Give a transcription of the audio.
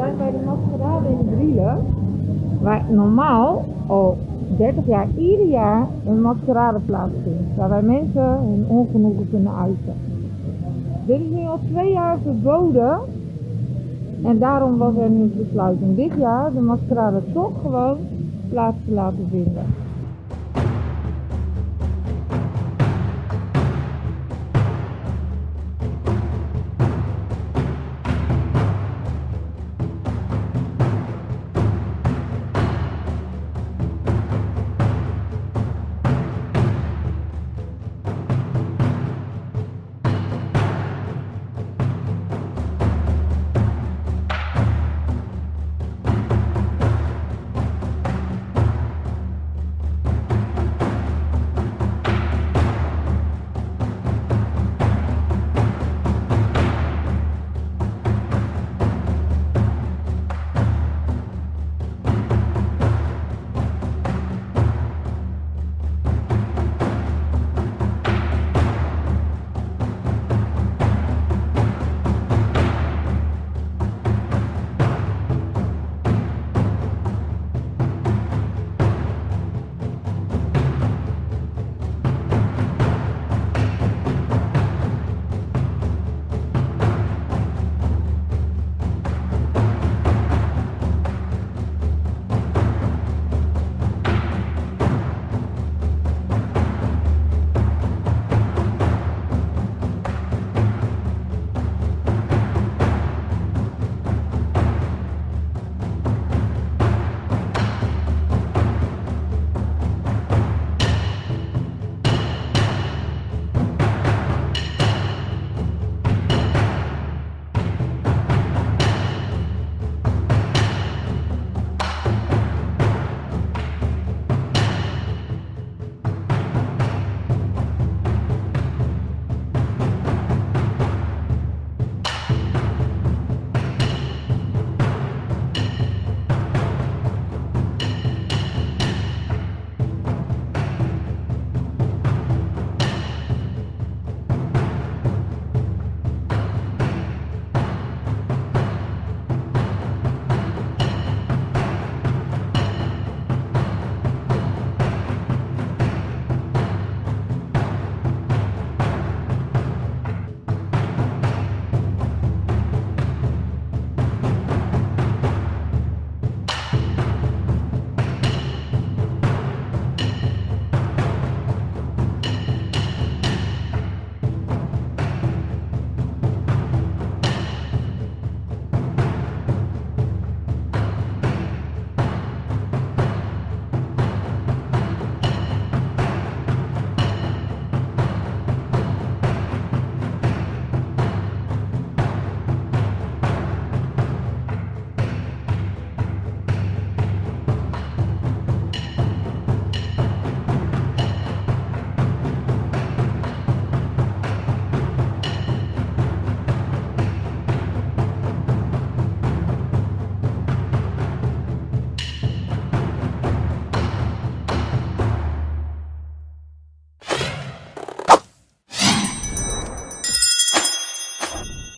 zijn bij de maskerade in Brielen, waar normaal al 30 jaar ieder jaar een maskerade plaatsvindt, waarbij mensen hun ongenoegen kunnen uiten. Dit is nu al twee jaar verboden en daarom was er nu het besluit om dit jaar de maskerade toch gewoon plaats te laten vinden.